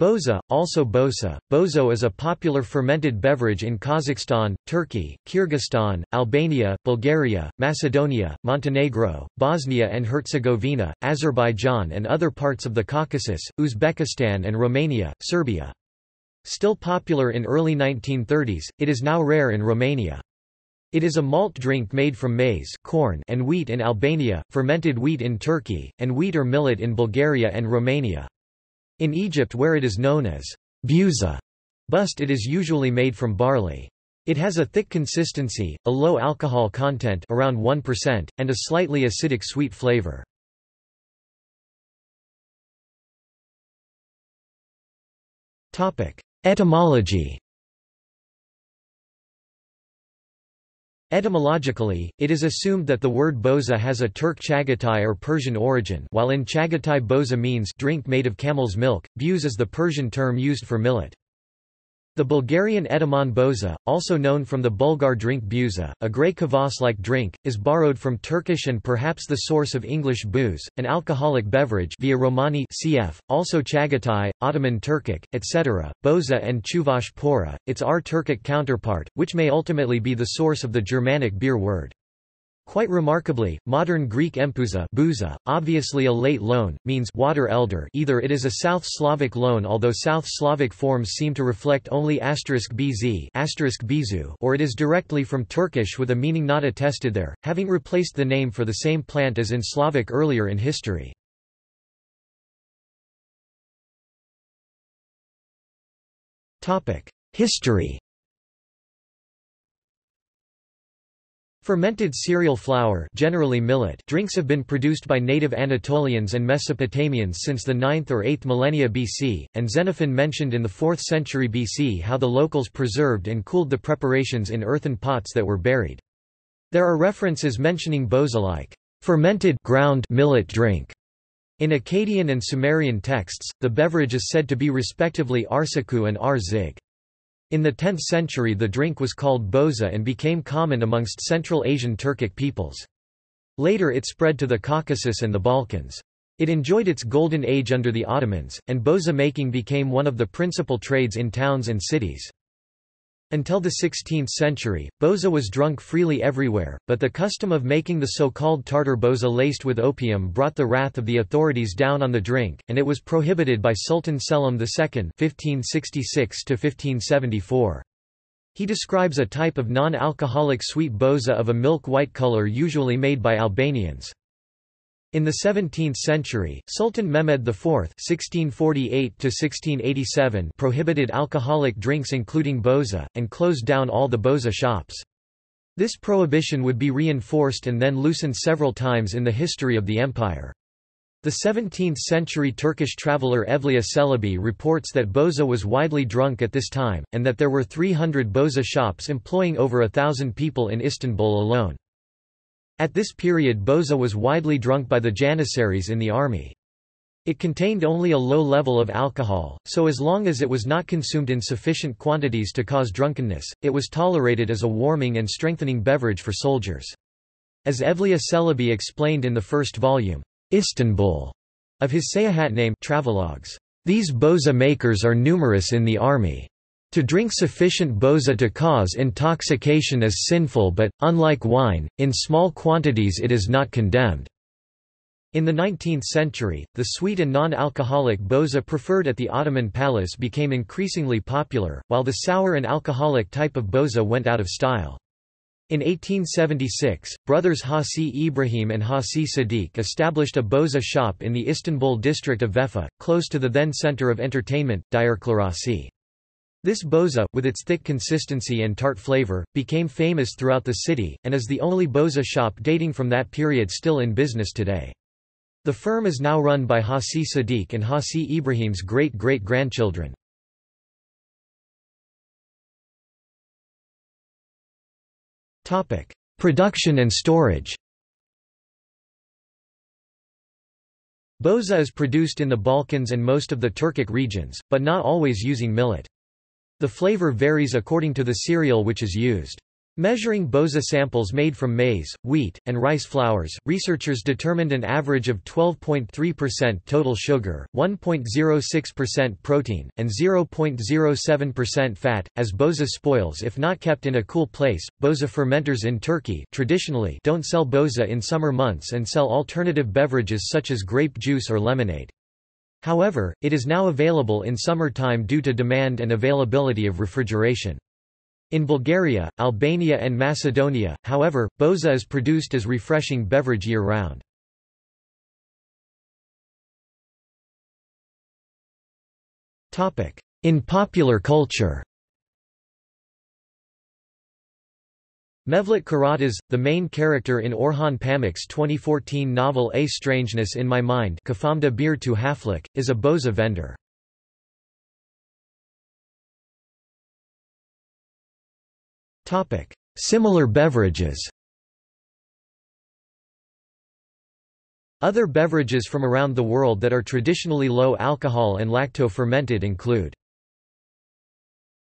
Boza, also bosa, bozo is a popular fermented beverage in Kazakhstan, Turkey, Kyrgyzstan, Albania, Bulgaria, Macedonia, Montenegro, Bosnia and Herzegovina, Azerbaijan and other parts of the Caucasus, Uzbekistan and Romania, Serbia. Still popular in early 1930s, it is now rare in Romania. It is a malt drink made from maize corn and wheat in Albania, fermented wheat in Turkey, and wheat or millet in Bulgaria and Romania. In Egypt where it is known as buza bust it is usually made from barley. It has a thick consistency, a low alcohol content around 1%, and a slightly acidic sweet flavor. Etymology Etymologically, it is assumed that the word boza has a Turk Chagatai or Persian origin while in Chagatai boza means drink made of camel's milk, buz is the Persian term used for millet. The Bulgarian etymon boza, also known from the Bulgar drink buza, a grey kvass-like drink, is borrowed from Turkish and perhaps the source of English booze, an alcoholic beverage via Romani cf., also Chagatai, Ottoman Turkic, etc., boza and Chuvash pora, its R-Turkic counterpart, which may ultimately be the source of the Germanic beer word. Quite remarkably, modern Greek empouza bouza, obviously a late loan, means water elder either it is a South Slavic loan although South Slavic forms seem to reflect only asterisk bz bizu or it is directly from Turkish with a meaning not attested there, having replaced the name for the same plant as in Slavic earlier in history. History Fermented cereal flour generally millet drinks have been produced by native Anatolians and Mesopotamians since the 9th or 8th millennia BC, and Xenophon mentioned in the 4th century BC how the locals preserved and cooled the preparations in earthen pots that were buried. There are references mentioning boza like fermented ground millet drink. In Akkadian and Sumerian texts, the beverage is said to be respectively arsaku and ar-zig. In the 10th century the drink was called boza and became common amongst Central Asian Turkic peoples. Later it spread to the Caucasus and the Balkans. It enjoyed its golden age under the Ottomans, and boza making became one of the principal trades in towns and cities. Until the 16th century, boza was drunk freely everywhere, but the custom of making the so-called tartar boza laced with opium brought the wrath of the authorities down on the drink, and it was prohibited by Sultan Selim II (1566–1574). He describes a type of non-alcoholic sweet boza of a milk-white color usually made by Albanians. In the 17th century, Sultan Mehmed IV (1648–1687) prohibited alcoholic drinks including boza, and closed down all the boza shops. This prohibition would be reinforced and then loosened several times in the history of the empire. The 17th-century Turkish traveller Evliya Çelebi reports that boza was widely drunk at this time, and that there were 300 boza shops employing over a thousand people in Istanbul alone. At this period boza was widely drunk by the janissaries in the army. It contained only a low level of alcohol, so as long as it was not consumed in sufficient quantities to cause drunkenness, it was tolerated as a warming and strengthening beverage for soldiers. As Evliya Çelebi explained in the first volume, Istanbul, of his Seyahatname travelogues, these boza makers are numerous in the army. To drink sufficient boza to cause intoxication is sinful but, unlike wine, in small quantities it is not condemned. In the 19th century, the sweet and non-alcoholic boza preferred at the Ottoman palace became increasingly popular, while the sour and alcoholic type of boza went out of style. In 1876, brothers Hasi Ibrahim and Hasi Sadiq established a boza shop in the Istanbul district of Vefa, close to the then center of entertainment, Direklerarası. This boza, with its thick consistency and tart flavor, became famous throughout the city, and is the only boza shop dating from that period still in business today. The firm is now run by Hasi Sadiq and Hasi Ibrahim's great-great-grandchildren. Production and storage Boza is produced in the Balkans and most of the Turkic regions, but not always using millet. The flavor varies according to the cereal which is used. Measuring Boza samples made from maize, wheat, and rice flours, researchers determined an average of 12.3% total sugar, 1.06% protein, and 0.07% fat. As Boza spoils if not kept in a cool place, Boza fermenters in Turkey traditionally don't sell Boza in summer months and sell alternative beverages such as grape juice or lemonade. However, it is now available in summertime due to demand and availability of refrigeration. In Bulgaria, Albania and Macedonia, however, boza is produced as refreshing beverage year-round. In popular culture Mevlut Karatas, the main character in Orhan Pamuk's 2014 novel A Strangeness in My Mind is a boza vendor. Similar beverages Other beverages from around the world that are traditionally low alcohol and lacto-fermented include